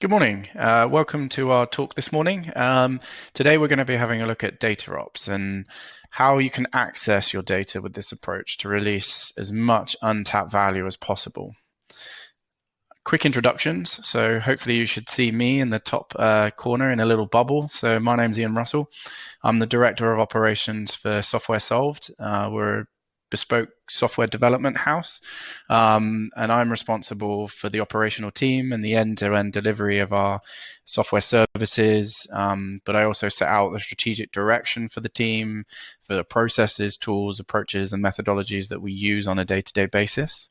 Good morning. Uh, welcome to our talk this morning. Um, today we're going to be having a look at data ops and how you can access your data with this approach to release as much untapped value as possible. Quick introductions. So hopefully you should see me in the top uh, corner in a little bubble. So my name's Ian Russell. I'm the Director of Operations for Software Solved. Uh, we're bespoke software development house. Um, and I'm responsible for the operational team and the end to end delivery of our software services. Um, but I also set out the strategic direction for the team, for the processes, tools, approaches, and methodologies that we use on a day to day basis.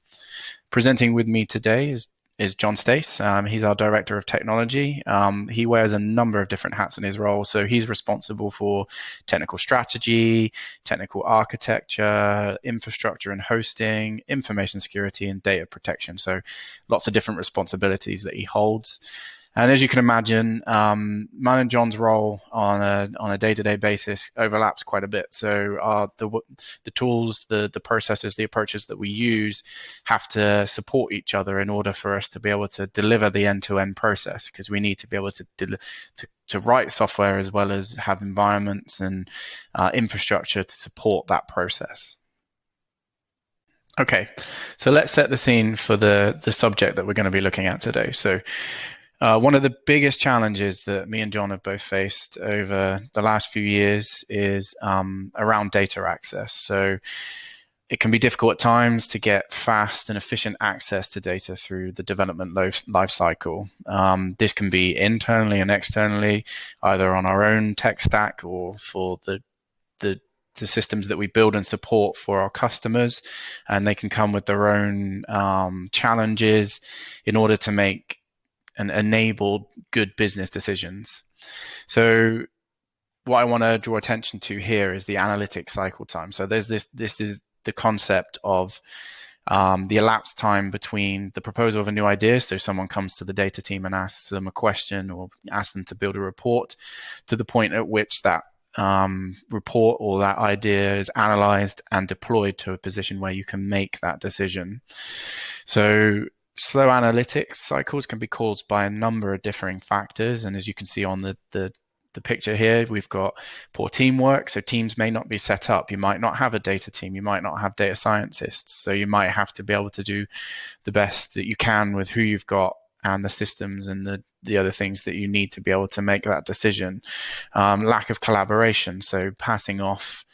Presenting with me today is is John Stace. Um, he's our director of technology. Um, he wears a number of different hats in his role. So he's responsible for technical strategy, technical architecture, infrastructure and hosting, information security, and data protection. So lots of different responsibilities that he holds. And as you can imagine, um, and John's role on a on a day to day basis overlaps quite a bit. So uh, the the tools, the the processes, the approaches that we use have to support each other in order for us to be able to deliver the end to end process. Because we need to be able to to to write software as well as have environments and uh, infrastructure to support that process. Okay, so let's set the scene for the the subject that we're going to be looking at today. So uh, one of the biggest challenges that me and John have both faced over the last few years is um, around data access. So it can be difficult at times to get fast and efficient access to data through the development life cycle. Um, this can be internally and externally, either on our own tech stack or for the the the systems that we build and support for our customers, and they can come with their own um, challenges in order to make and enable good business decisions. So what I want to draw attention to here is the analytic cycle time. So there's this this is the concept of um, the elapsed time between the proposal of a new idea. So someone comes to the data team and asks them a question or asks them to build a report to the point at which that um, report or that idea is analyzed and deployed to a position where you can make that decision. So slow analytics cycles can be caused by a number of differing factors. And as you can see on the, the, the picture here, we've got poor teamwork. So teams may not be set up. You might not have a data team. You might not have data scientists. So you might have to be able to do the best that you can with who you've got and the systems and the, the other things that you need to be able to make that decision. Um, lack of collaboration. So passing off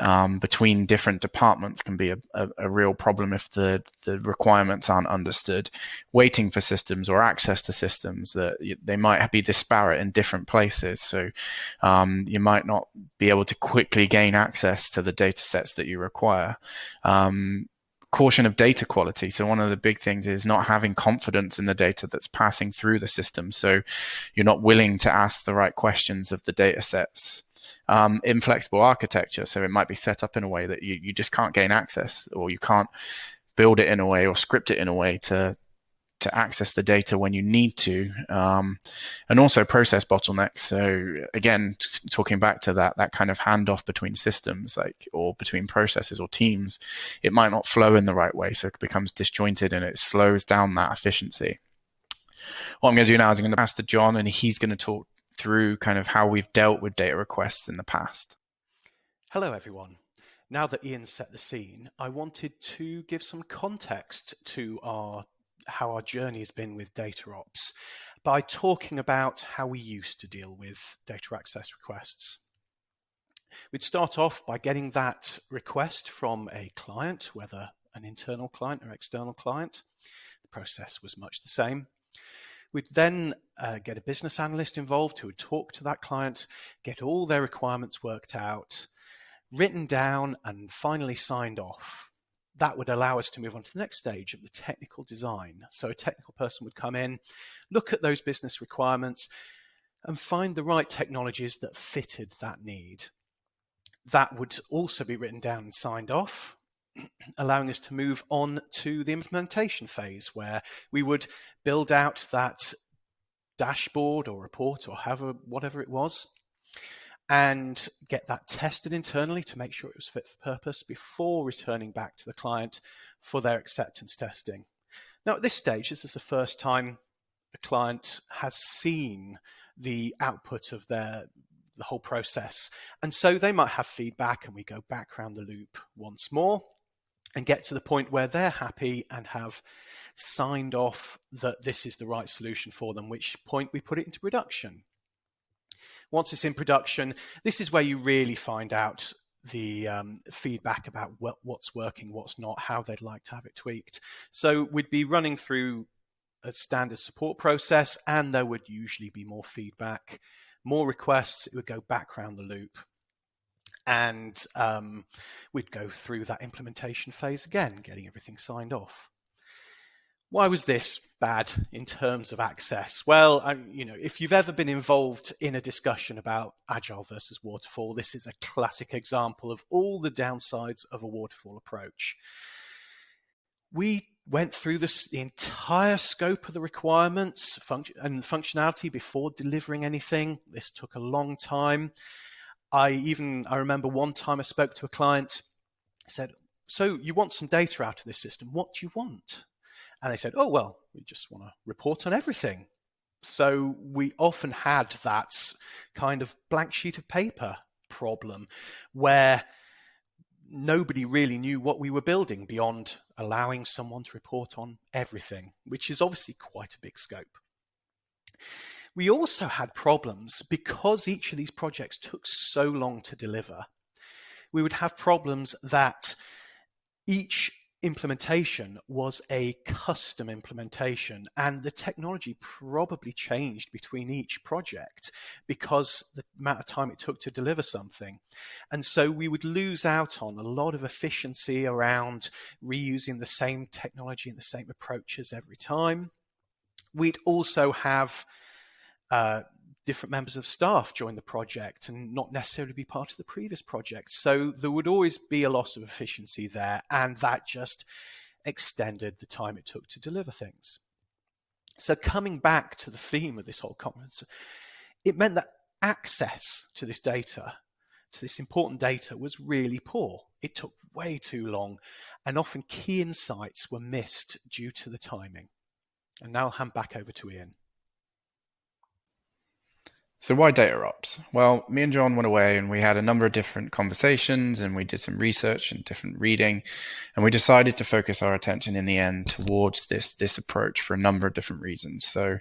um, between different departments can be a, a, a, real problem if the, the requirements aren't understood. Waiting for systems or access to systems that they might be disparate in different places. So um, you might not be able to quickly gain access to the data sets that you require. Um, caution of data quality. So one of the big things is not having confidence in the data that's passing through the system. So you're not willing to ask the right questions of the data sets um, inflexible architecture. So it might be set up in a way that you, you just can't gain access or you can't build it in a way or script it in a way to to access the data when you need to, um, and also process bottlenecks. So again, t- talking back to that that kind of handoff between systems, like or between processes or teams, it might not flow in the right way, so it becomes disjointed and it slows down that efficiency. What I'm going to do now is I'm going to pass to John, and he's going to talk through kind of how we've dealt with data requests in the past. Hello, everyone. Now that Ian set the scene, I wanted to give some context to our how our journey has been with data ops by talking about how we used to deal with data access requests. We'd start off by getting that request from a client, whether an internal client or external client. The process was much the same. We'd then uh, get a business analyst involved who would talk to that client, get all their requirements worked out, written down, and finally signed off. That would allow us to move on to the next stage of the technical design. So a technical person would come in, look at those business requirements, and find the right technologies that fitted that need. That would also be written down and signed off allowing us to move on to the implementation phase where we would build out that dashboard or report or however whatever it was and get that tested internally to make sure it was fit for purpose before returning back to the client for their acceptance testing. Now at this stage, this is the first time a client has seen the output of their the whole process. And so they might have feedback and we go back around the loop once more and get to the point where they're happy and have signed off that this is the right solution for them, which point we put it into production. Once it's in production, this is where you really find out the um, feedback about what, what's working, what's not, how they'd like to have it tweaked. So we'd be running through a standard support process, and there would usually be more feedback, more requests. It would go back around the loop, and um, we'd go through that implementation phase again, getting everything signed off. Why was this bad in terms of access? Well, I, you know, if you've ever been involved in a discussion about agile versus waterfall, this is a classic example of all the downsides of a waterfall approach. We went through this, the entire scope of the requirements and functionality before delivering anything. This took a long time. I even I remember one time I spoke to a client. Said, "So you want some data out of this system? What do you want?" And they said, "Oh well, we just want to report on everything." So we often had that kind of blank sheet of paper problem where nobody really knew what we were building beyond allowing someone to report on everything, which is obviously quite a big scope. We also had problems because each of these projects took so long to deliver. We would have problems that each implementation was a custom implementation and the technology probably changed between each project because the amount of time it took to deliver something. And so we would lose out on a lot of efficiency around reusing the same technology and the same approaches every time. We'd also have uh, different members of staff join the project and not necessarily be part of the previous project. So there would always be a loss of efficiency there, and that just extended the time it took to deliver things. So coming back to the theme of this whole conference, it meant that access to this data, to this important data, was really poor. It took way too long, and often key insights were missed due to the timing. And now I'll hand back over to Ian. So why data ops? Well, me and John went away and we had a number of different conversations and we did some research and different reading and we decided to focus our attention in the end towards this this approach for a number of different reasons. So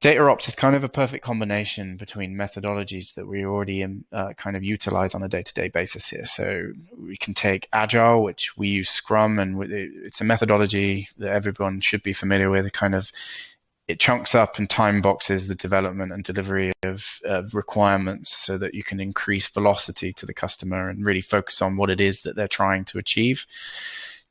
data ops is kind of a perfect combination between methodologies that we already um, uh, kind of utilize on a day-to-day basis here. So we can take Agile, which we use Scrum, and it's a methodology that everyone should be familiar with. Kind of it chunks up and time boxes the development and delivery of, of, requirements so that you can increase velocity to the customer and really focus on what it is that they're trying to achieve.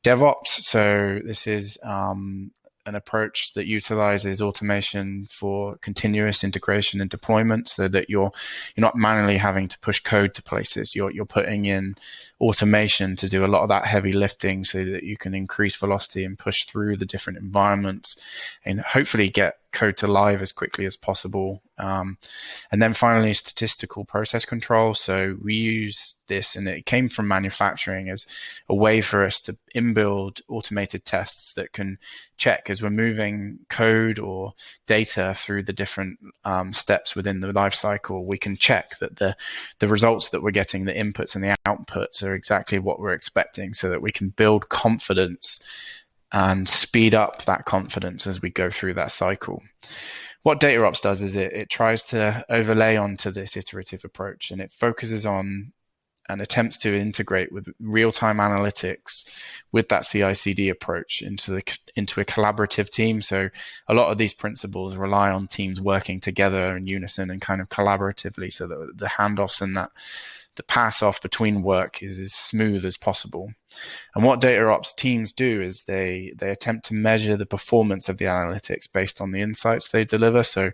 DevOps, so this is um, an approach that utilizes automation for continuous integration and deployment so that you're you're not manually having to push code to places. You're you're putting in automation to do a lot of that heavy lifting so that you can increase velocity and push through the different environments and hopefully get code to live as quickly as possible. Um, and then finally, statistical process control. So we use this, and it came from manufacturing as a way for us to inbuild automated tests that can check as we're moving code or data through the different um, steps within the life cycle. We can check that the the results that we're getting, the inputs and the outputs, are exactly what we're expecting, so that we can build confidence and speed up that confidence as we go through that cycle. What DataOps does is it, it tries to overlay onto this iterative approach and it focuses on and attempts to integrate with real-time analytics with that CI/CD approach into the into a collaborative team. So a lot of these principles rely on teams working together in unison and kind of collaboratively, so that the handoffs and that the pass off between work is as smooth as possible. And what data ops teams do is they they attempt to measure the performance of the analytics based on the insights they deliver. So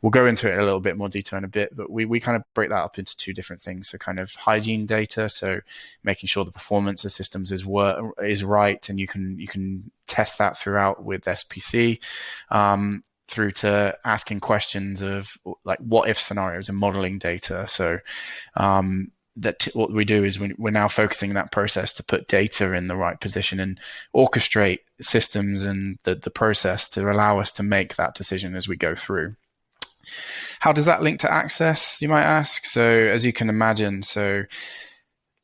we'll go into it in a little bit more detail in a bit, but we, we kind of break that up into two different things. So kind of hygiene data, so making sure the performance of systems is wor- is right, and you can you can test that throughout with SPC. Um, through to asking questions of like what if scenarios and modeling data. So um, that t- what we do is we, we're now focusing that process to put data in the right position and orchestrate systems and the, the process to allow us to make that decision as we go through. How does that link to access, you might ask? So, as you can imagine, so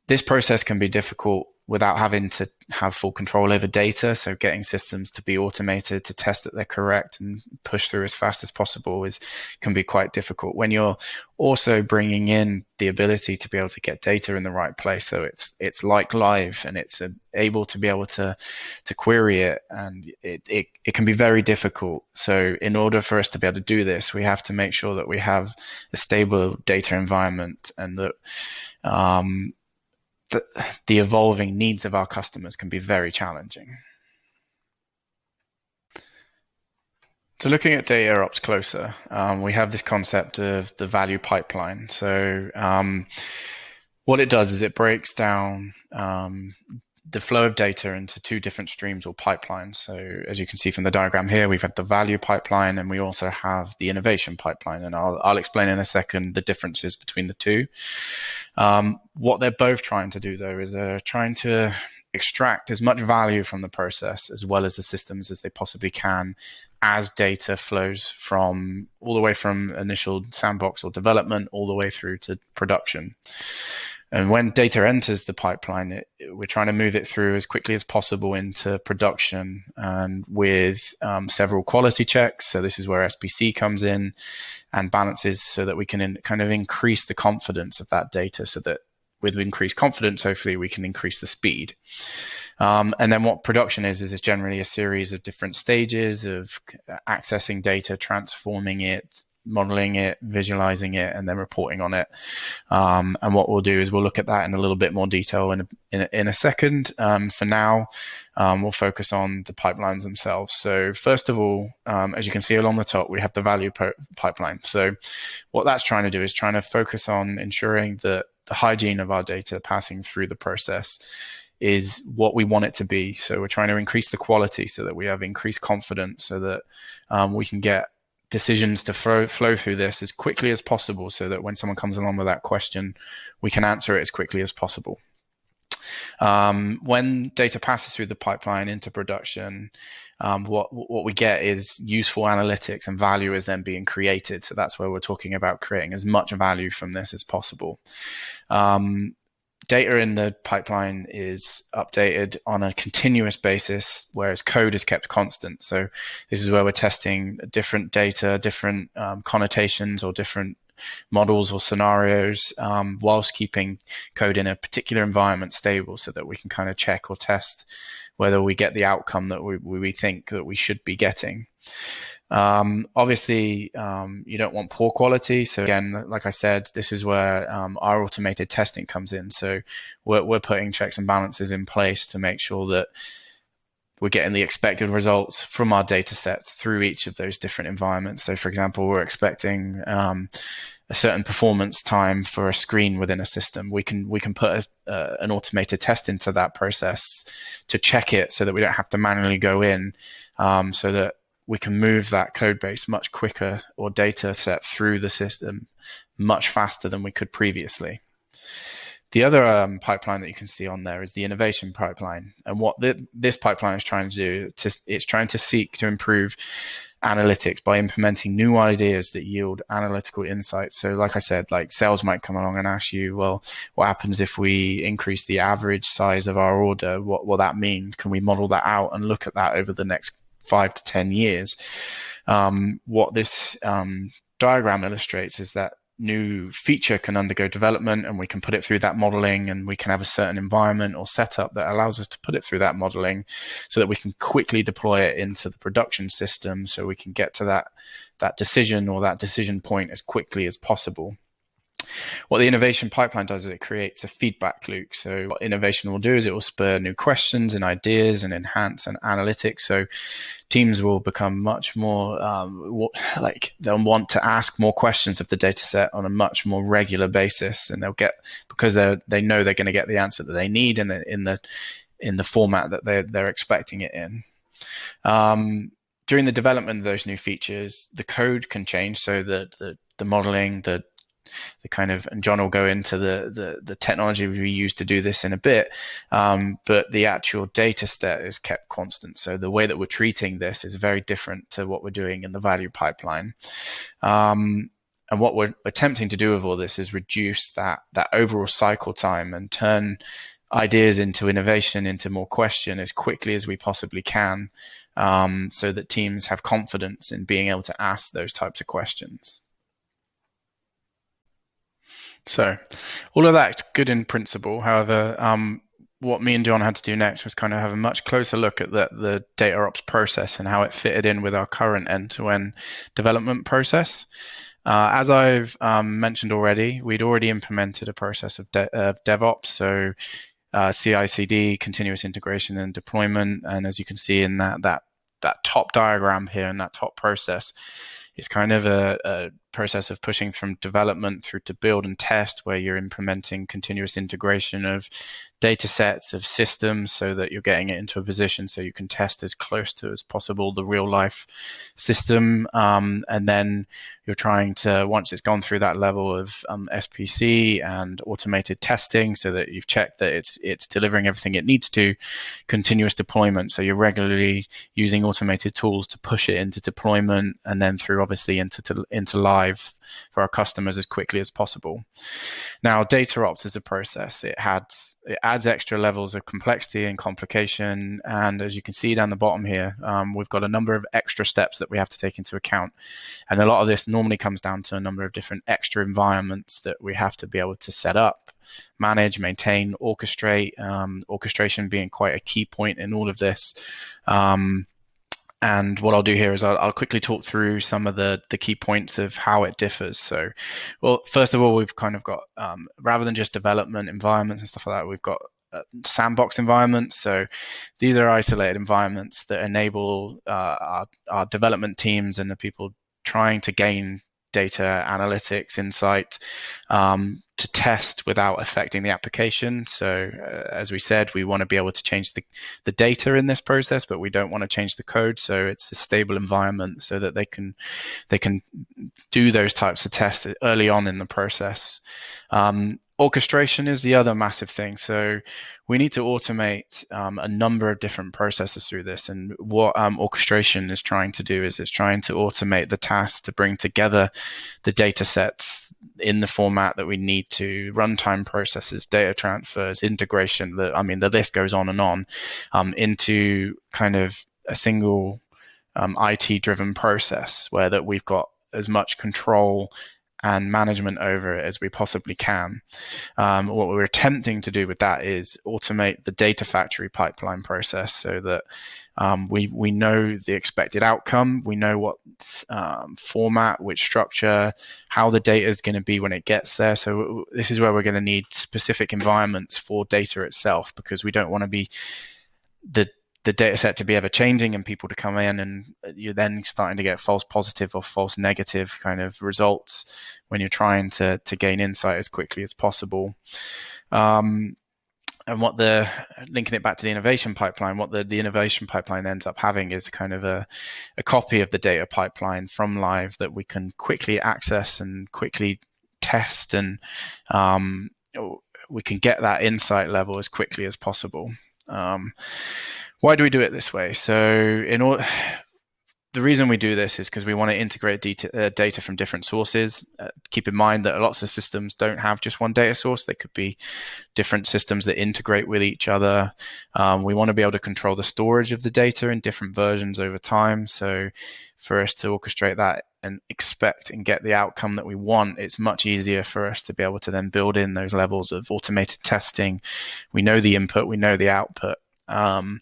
this process can be difficult without having to have full control over data. So getting systems to be automated to test that they're correct and push through as fast as possible is can be quite difficult. When you're also bringing in the ability to be able to get data in the right place, so it's it's like live and it's able to be able to to query it, and it, it it can be very difficult. So in order for us to be able to do this, we have to make sure that we have a stable data environment and that um, the, the evolving needs of our customers can be very challenging. So looking at data ops closer, um, we have this concept of the value pipeline. So um, what it does is it breaks down um, the flow of data into two different streams or pipelines. So as you can see from the diagram here, we've had the value pipeline and we also have the innovation pipeline. And I'll, I'll explain in a second the differences between the two. Um, what they're both trying to do though is they're trying to extract as much value from the process as well as the systems as they possibly can as data flows from all the way from initial sandbox or development all the way through to production. And when data enters the pipeline, it, we're trying to move it through as quickly as possible into production and with um, several quality checks. So this is where SPC comes in and balances so that we can in, kind of increase the confidence of that data so that with increased confidence, hopefully we can increase the speed. Um, and then what production is, is generally a series of different stages of accessing data, transforming it, modeling it, visualizing it, and then reporting on it. Um, and what we'll do is we'll look at that in a little bit more detail in a, in a, in a second. Um, for now, um, we'll focus on the pipelines themselves. So first of all, um, as you can see along the top, we have the value pipeline. So what that's trying to do is trying to focus on ensuring that the hygiene of our data passing through the process is what we want it to be. So we're trying to increase the quality so that we have increased confidence so that um, we can get decisions to flow, flow through this as quickly as possible so that when someone comes along with that question, we can answer it as quickly as possible. Um, when data passes through the pipeline into production, um, what what we get is useful analytics and value is then being created. So that's where we're talking about creating as much value from this as possible. Um, data in the pipeline is updated on a continuous basis, whereas code is kept constant. So this is where we're testing different data, different um, connotations, or different models or scenarios, um, whilst keeping code in a particular environment stable, so that we can kind of check or test whether we get the outcome that we, we think that we should be getting. Um, obviously, um, you don't want poor quality. So again, like I said, this is where um, our automated testing comes in. So we're, we're putting checks and balances in place to make sure that we're getting the expected results from our data sets through each of those different environments. So for example, we're expecting um, a certain performance time for a screen within a system. We can we can put a, uh, an automated test into that process to check it so that we don't have to manually go in um, so that we can move that code base much quicker or data set through the system much faster than we could previously. The other um, pipeline that you can see on there is the innovation pipeline. And what the, this pipeline is trying to do, to, it's trying to seek to improve analytics by implementing new ideas that yield analytical insights. So, like I said, like sales might come along and ask you, well, what happens if we increase the average size of our order? What will that mean? Can we model that out and look at that over the next five to 10 years. Um, what this um, diagram illustrates is that new feature can undergo development and we can put it through that modeling and we can have a certain environment or setup that allows us to put it through that modeling so that we can quickly deploy it into the production system so we can get to that that decision or that decision point as quickly as possible what the innovation pipeline does is it creates a feedback loop. So what innovation will do is it will spur new questions and ideas and enhance and analytics. So teams will become much more um, like they'll want to ask more questions of the data set on a much more regular basis, and they'll get because they they know they're going to get the answer that they need in the in the in the format that they they're expecting it in. Um, during the development of those new features, the code can change so that the, the modeling, the the kind of and John will go into the the, the technology we use to do this in a bit, um, but the actual data set is kept constant. So the way that we're treating this is very different to what we're doing in the value pipeline. Um, and what we're attempting to do with all this is reduce that that overall cycle time and turn ideas into innovation, into more question as quickly as we possibly can, um, so that teams have confidence in being able to ask those types of questions. So, all of that's good in principle. However, um, what me and John had to do next was kind of have a much closer look at the, the data ops process and how it fitted in with our current end to end development process. Uh, as I've um, mentioned already, we'd already implemented a process of, de- of DevOps, so uh, CI/CD, continuous integration and deployment. And as you can see in that that that top diagram here and that top process, it's kind of a, a process of pushing from development through to build and test, where you're implementing continuous integration of data sets of systems so that you're getting it into a position so you can test as close to as possible the real life system. Um, and then you're trying to, once it's gone through that level of um, SPC and automated testing so that you've checked that it's, it's delivering everything it needs to, continuous deployment. So you're regularly using automated tools to push it into deployment and then through obviously into, to, into live for our customers as quickly as possible. Now, data ops is a process. It adds it adds extra levels of complexity and complication. And as you can see down the bottom here, um, we've got a number of extra steps that we have to take into account. And a lot of this normally comes down to a number of different extra environments that we have to be able to set up, manage, maintain, orchestrate. Um, orchestration being quite a key point in all of this. Um, and what I'll do here is I'll, I'll, quickly talk through some of the, the key points of how it differs. So, well, first of all, we've kind of got, um, rather than just development environments and stuff like that, we've got uh, sandbox environments. So these are isolated environments that enable uh, our, our development teams and the people trying to gain data analytics insight um, to test without affecting the application. So, uh, as we said, we want to be able to change the, the data in this process, but we don't want to change the code. So it's a stable environment so that they can they can do those types of tests early on in the process. Um, orchestration is the other massive thing. So we need to automate um, a number of different processes through this. And what um, orchestration is trying to do is it's trying to automate the task to bring together the data sets in the format that we need to runtime processes, data transfers, integration. The, I mean, the list goes on and on um, into kind of a single um, IT driven process where that we've got as much control and management over it as we possibly can. Um, what we're attempting to do with that is automate the data factory pipeline process so that um, we we know the expected outcome, we know what um, format, which structure, how the data is going to be when it gets there. So this is where we're going to need specific environments for data itself because we don't want to be the the data set to be ever changing and people to come in and you're then starting to get false positive or false negative kind of results when you're trying to to gain insight as quickly as possible. Um, and what the linking it back to the innovation pipeline what the, the innovation pipeline ends up having is kind of a, a copy of the data pipeline from live that we can quickly access and quickly test and um, we can get that insight level as quickly as possible. Um, why do we do it this way? So, in all, the reason we do this is because we want to integrate data, uh, data from different sources. Uh, keep in mind that lots of systems don't have just one data source. They could be different systems that integrate with each other. Um, we want to be able to control the storage of the data in different versions over time. So, for us to orchestrate that and expect and get the outcome that we want, it's much easier for us to be able to then build in those levels of automated testing. We know the input, we know the output, um,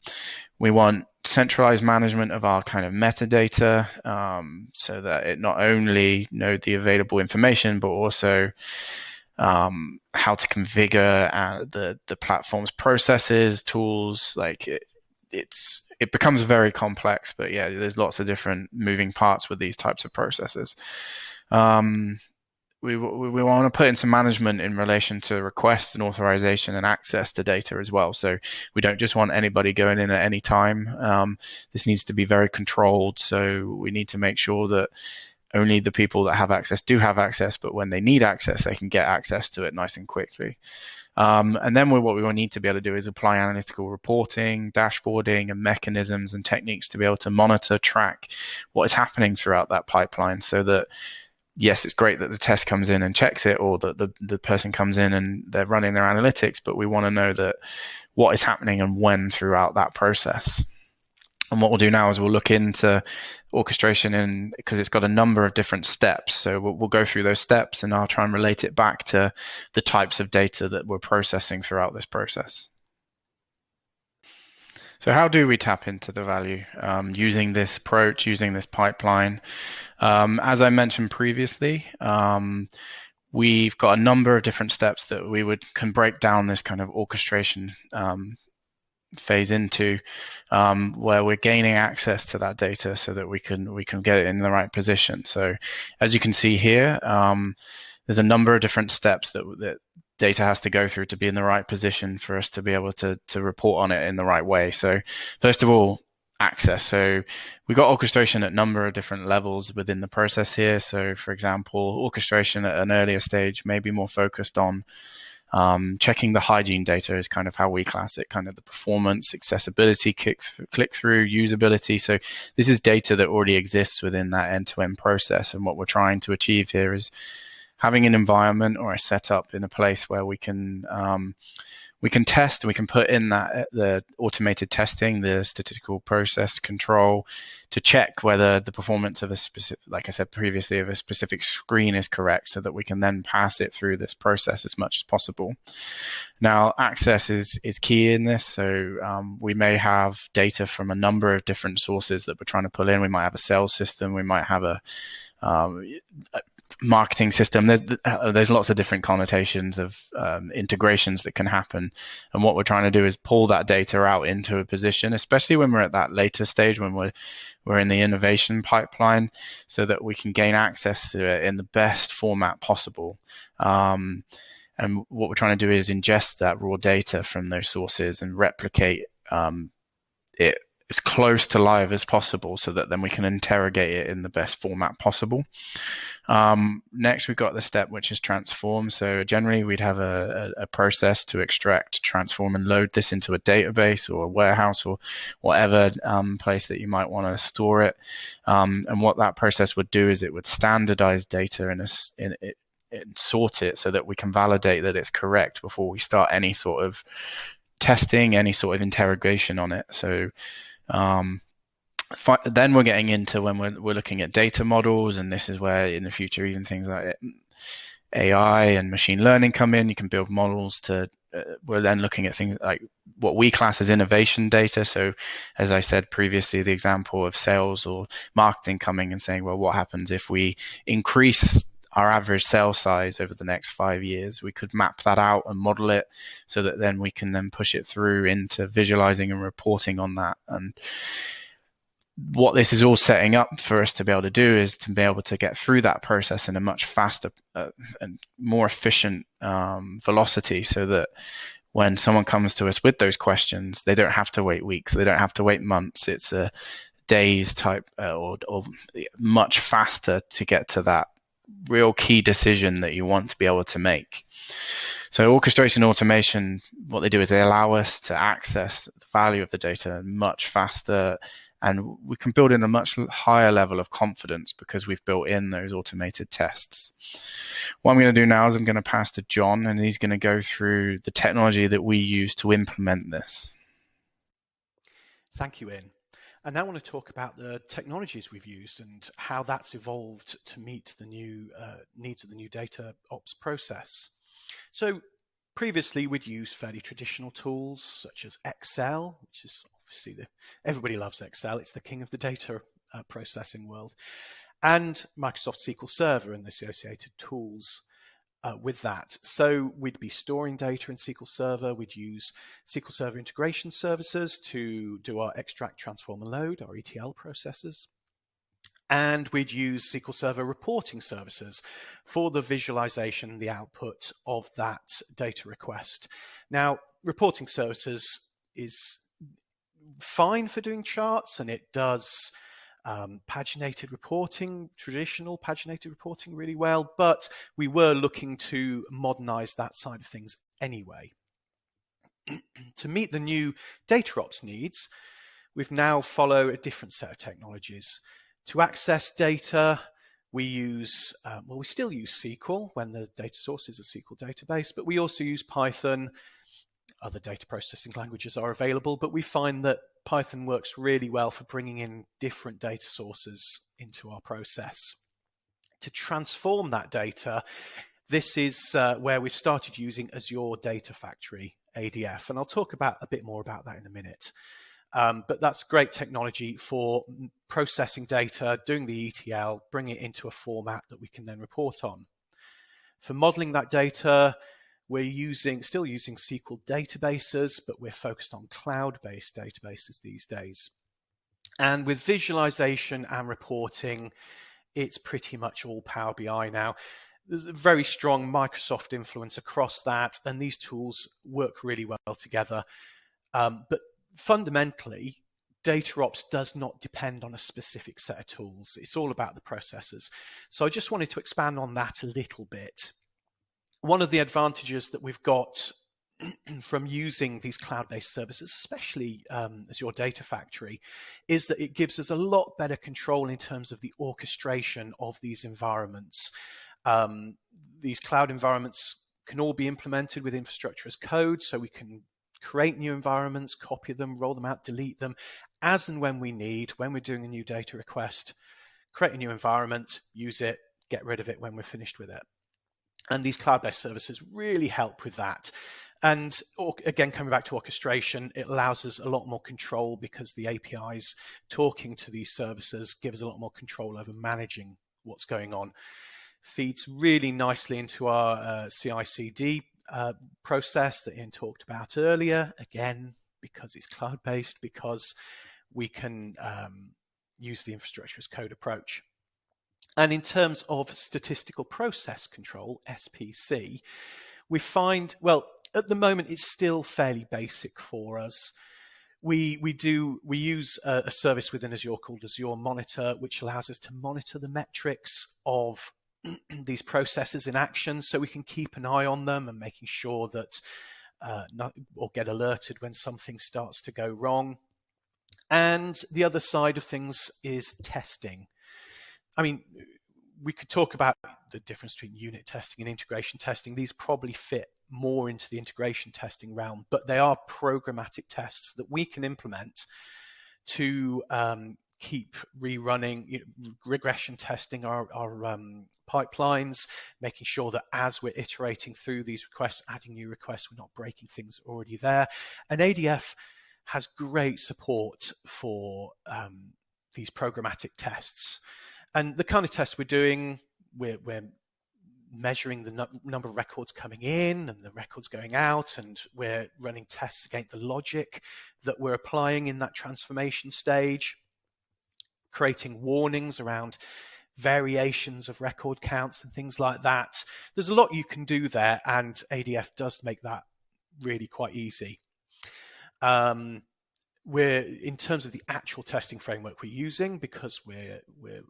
we want centralized management of our kind of metadata um, so that it not only know the available information but also um, how to configure uh, the the platform's processes tools like it, it's it becomes very complex but yeah there's lots of different moving parts with these types of processes. Um, we, we want to put in some management in relation to requests and authorization and access to data as well. So we don't just want anybody going in at any time. Um, this needs to be very controlled. So we need to make sure that only the people that have access do have access, but when they need access, they can get access to it nice and quickly. Um, and then what we will need to be able to do is apply analytical reporting, dashboarding, and mechanisms and techniques to be able to monitor, track what is happening throughout that pipeline so that yes, it's great that the test comes in and checks it, or that the, the person comes in and they're running their analytics, but we want to know that what is happening and when throughout that process. And what we'll do now is we'll look into orchestration in because it's got a number of different steps. So we'll, we'll, go through those steps and I'll try and relate it back to the types of data that we're processing throughout this process. So how do we tap into the value um, using this approach, using this pipeline? Um, as I mentioned previously, um, we've got a number of different steps that we would can break down this kind of orchestration um, phase into um, where we're gaining access to that data so that we can we can get it in the right position so as you can see here um, there's a number of different steps that, that data has to go through to be in the right position for us to be able to to report on it in the right way so first of all access so we've got orchestration at a number of different levels within the process here so for example orchestration at an earlier stage may be more focused on um, checking the hygiene data is kind of how we class it, kind of the performance, accessibility, click, click through, usability. So this is data that already exists within that end to end process. And what we're trying to achieve here is having an environment or a setup in a place where we can um, we can test, we can put in that uh, the automated testing, the statistical process control to check whether the performance of a specific, like I said previously, of a specific screen is correct so that we can then pass it through this process as much as possible. Now, access is, is key in this. So um, we may have data from a number of different sources that we're trying to pull in. We might have a sales system. We might have a um, marketing system. There's, uh, there's lots of different connotations of um, integrations that can happen. And what we're trying to do is pull that data out into a position, especially when we're at that later stage, when we're we're in the innovation pipeline, so that we can gain access to it in the best format possible. Um, and what we're trying to do is ingest that raw data from those sources and replicate um, it as close to live as possible so that then we can interrogate it in the best format possible. Um, next, we've got the step which is transform. So generally, we'd have a, a, process to extract, transform, and load this into a database or a warehouse or whatever um, place that you might want to store it. Um, and what that process would do is it would standardize data in a in, it, and sort it so that we can validate that it's correct before we start any sort of testing, any sort of interrogation on it. So um, then we're getting into when we're, we're looking at data models, and this is where in the future even things like AI and machine learning come in. You can build models to. Uh, we're then looking at things like what we class as innovation data. So, as I said previously, the example of sales or marketing coming and saying, well, what happens if we increase our average sale size over the next five years. We could map that out and model it so that then we can then push it through into visualizing and reporting on that. And what this is all setting up for us to be able to do is to be able to get through that process in a much faster uh, and more efficient um, velocity so that when someone comes to us with those questions, they don't have to wait weeks, they don't have to wait months. It's a days type uh, or, or much faster to get to that real key decision that you want to be able to make. So orchestration automation, what they do is they allow us to access the value of the data much faster and we can build in a much higher level of confidence because we've built in those automated tests. What I'm going to do now is I'm going to pass to John and he's going to go through the technology that we use to implement this. Thank you, Ian. And now I want to talk about the technologies we've used and how that's evolved to meet the new uh, needs of the new data ops process. So previously we'd used fairly traditional tools such as Excel, which is obviously the, everybody loves Excel. It's the king of the data uh, processing world. And Microsoft SQL Server and the associated tools uh, with that. So we'd be storing data in SQL Server. We'd use SQL Server integration services to do our extract, transform, and load, our ETL processes. And we'd use SQL Server reporting services for the visualization, the output of that data request. Now, reporting services is fine for doing charts and it does um, paginated reporting, traditional paginated reporting really well, but we were looking to modernize that side of things anyway. to meet the new data ops needs, we've now followed a different set of technologies. To access data, we use, um, well, we still use SQL when the data source is a SQL database, but we also use Python. Other data processing languages are available, but we find that Python works really well for bringing in different data sources into our process. To transform that data, this is uh, where we've started using Azure Data Factory, ADF, and I'll talk about a bit more about that in a minute. Um, but that's great technology for processing data, doing the ETL, bring it into a format that we can then report on. For modeling that data, we're using still using SQL databases, but we're focused on cloud-based databases these days. And with visualization and reporting, it's pretty much all Power BI now. There's a very strong Microsoft influence across that, and these tools work really well together. Um, but fundamentally, data ops does not depend on a specific set of tools. It's all about the processes. So I just wanted to expand on that a little bit one of the advantages that we've got from using these cloud-based services, especially um, Azure Data Factory, is that it gives us a lot better control in terms of the orchestration of these environments. Um, these cloud environments can all be implemented with infrastructure as code, so we can create new environments, copy them, roll them out, delete them, as and when we need, when we're doing a new data request, create a new environment, use it, get rid of it when we're finished with it. And these cloud-based services really help with that. And again, coming back to orchestration, it allows us a lot more control because the APIs talking to these services give us a lot more control over managing what's going on. Feeds really nicely into our uh, CI/CD uh, process that Ian talked about earlier. Again, because it's cloud-based, because we can um, use the infrastructure as code approach. And in terms of statistical process control, SPC, we find, well, at the moment, it's still fairly basic for us. We, we do we use a, a service within Azure called Azure Monitor, which allows us to monitor the metrics of these processes in action so we can keep an eye on them and making sure that uh, not, or get alerted when something starts to go wrong. And the other side of things is testing. I mean, we could talk about the difference between unit testing and integration testing. These probably fit more into the integration testing realm, but they are programmatic tests that we can implement to um, keep rerunning you know, regression testing our, our um, pipelines, making sure that as we're iterating through these requests, adding new requests, we're not breaking things already there. And ADF has great support for um, these programmatic tests. And the kind of tests we're doing, we're, we're measuring the number of records coming in and the records going out, and we're running tests against the logic that we're applying in that transformation stage, creating warnings around variations of record counts and things like that. There's a lot you can do there, and ADF does make that really quite easy. Um, we're in terms of the actual testing framework we're using because we're we're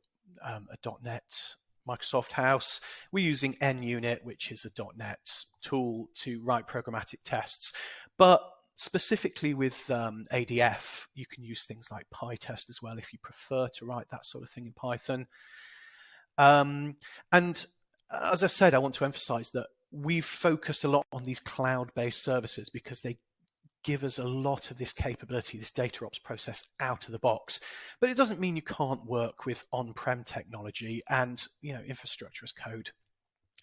um, a .NET Microsoft House. We're using NUnit, which is a .NET tool to write programmatic tests. But specifically with um, ADF, you can use things like PyTest as well if you prefer to write that sort of thing in Python. Um, and as I said, I want to emphasize that we've focused a lot on these cloud-based services because they give us a lot of this capability, this data ops process out of the box. But it doesn't mean you can't work with on-prem technology and you know infrastructure as code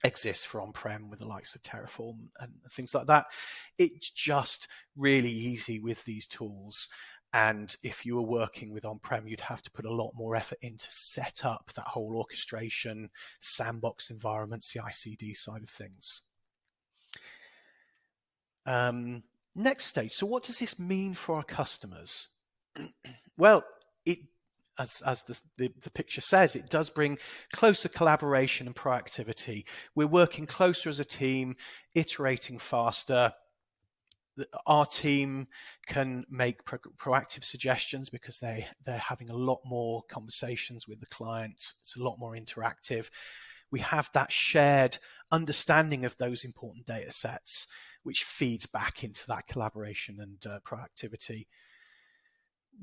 exists for on-prem with the likes of Terraform and things like that. It's just really easy with these tools. And if you were working with on-prem, you'd have to put a lot more effort in to set up that whole orchestration, sandbox environment, CI/CD side of things. Um, Next stage. So, what does this mean for our customers? well, it as, as the, the, the, picture says, it does bring closer collaboration and proactivity. We're working closer as a team, iterating faster. our team can make pro- proactive suggestions because they they're having a lot more conversations with the clients. It's a lot more interactive. We have that shared understanding of those important data sets, which feeds back into that collaboration and uh, proactivity,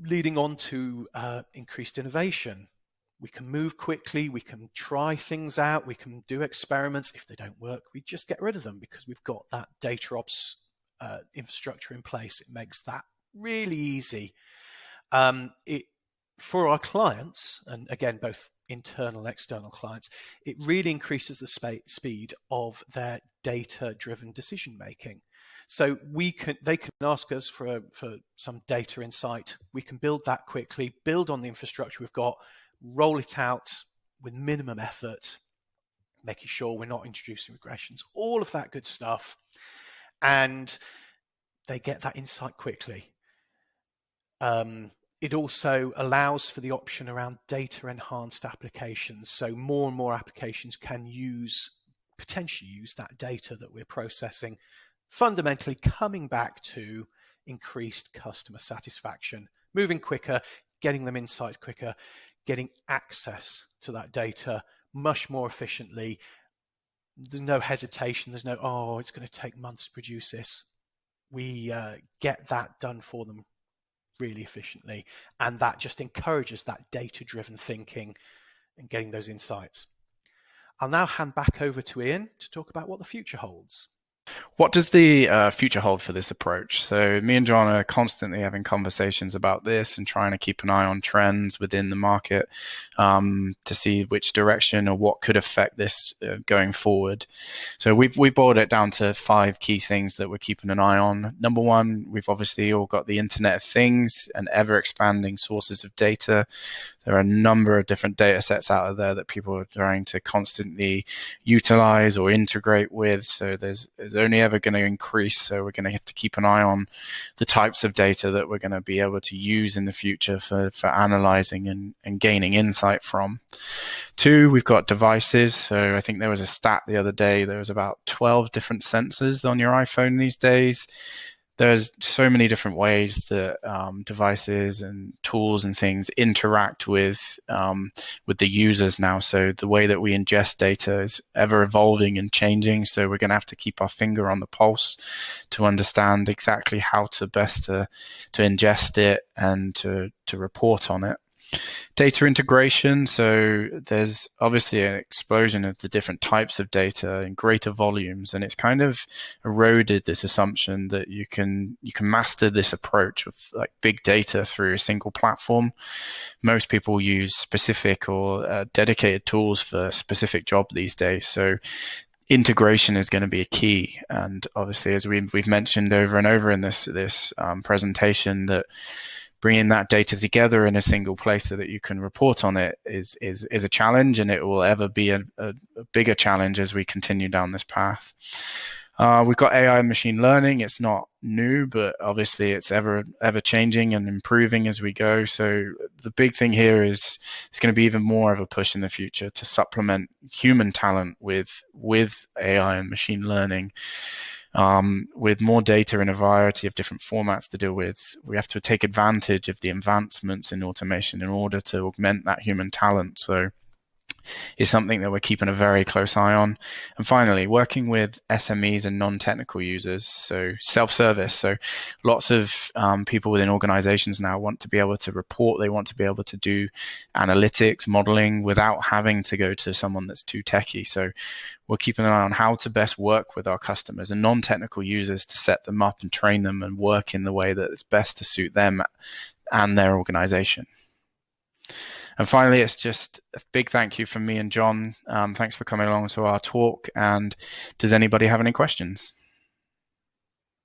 leading on to uh, increased innovation. We can move quickly, we can try things out, we can do experiments. If they don't work, we just get rid of them because we've got that data ops uh, infrastructure in place. It makes that really easy. Um, it for our clients, and again, both internal and external clients, it really increases the sp- speed of their data-driven decision making. So we can, they can ask us for for some data insight. We can build that quickly, build on the infrastructure we've got, roll it out with minimum effort, making sure we're not introducing regressions, all of that good stuff and they get that insight quickly. Um, it also allows for the option around data enhanced applications. So more and more applications can use, potentially use that data that we're processing, fundamentally coming back to increased customer satisfaction, moving quicker, getting them insights quicker, getting access to that data much more efficiently, there's no hesitation. There's no, oh, it's going to take months to produce this. We uh, get that done for them really efficiently. And that just encourages that data driven thinking and getting those insights. I'll now hand back over to Ian to talk about what the future holds. What does the uh, future hold for this approach? So, me and John are constantly having conversations about this and trying to keep an eye on trends within the market um, to see which direction or what could affect this uh, going forward. So, we've we've boiled it down to five key things that we're keeping an eye on. Number one, we've obviously all got the Internet of Things and ever expanding sources of data there are a number of different data sets out there that people are trying to constantly utilize or integrate with. So there's, there's only ever going to increase. So we're going to have to keep an eye on the types of data that we're going to be able to use in the future for, for analyzing and, and gaining insight from. Two, we've got devices. So I think there was a stat the other day, there was about 12 different sensors on your iPhone these days there's so many different ways that um, devices and tools and things interact with um, with the users now. So the way that we ingest data is ever evolving and changing. So we're going to have to keep our finger on the pulse to understand exactly how to best to to ingest it and to to report on it. Data integration. So there's obviously an explosion of the different types of data in greater volumes, and it's kind of eroded this assumption that you can you can master this approach of like big data through a single platform. Most people use specific or uh, dedicated tools for specific job these days. So integration is going to be a key. And obviously, as we've, we've mentioned over and over in this this um, presentation, that bringing that data together in a single place so that you can report on it is is is a challenge, and it will ever be a, a, a bigger challenge as we continue down this path. Uh, we've got AI and machine learning. It's not new, but obviously it's ever ever changing and improving as we go. So the big thing here is it's going to be even more of a push in the future to supplement human talent with with AI and machine learning um, with more data in a variety of different formats to deal with, we have to take advantage of the advancements in automation in order to augment that human talent. So is something that we're keeping a very close eye on. And finally, working with SMEs and non-technical users, so self-service. So lots of um, people within organizations now want to be able to report. They want to be able to do analytics, modeling without having to go to someone that's too techy. So we're keeping an eye on how to best work with our customers and non-technical users to set them up and train them and work in the way that is best to suit them and their organization. And finally, it's just a big thank you from me and John. Um, thanks for coming along to our talk. And does anybody have any questions?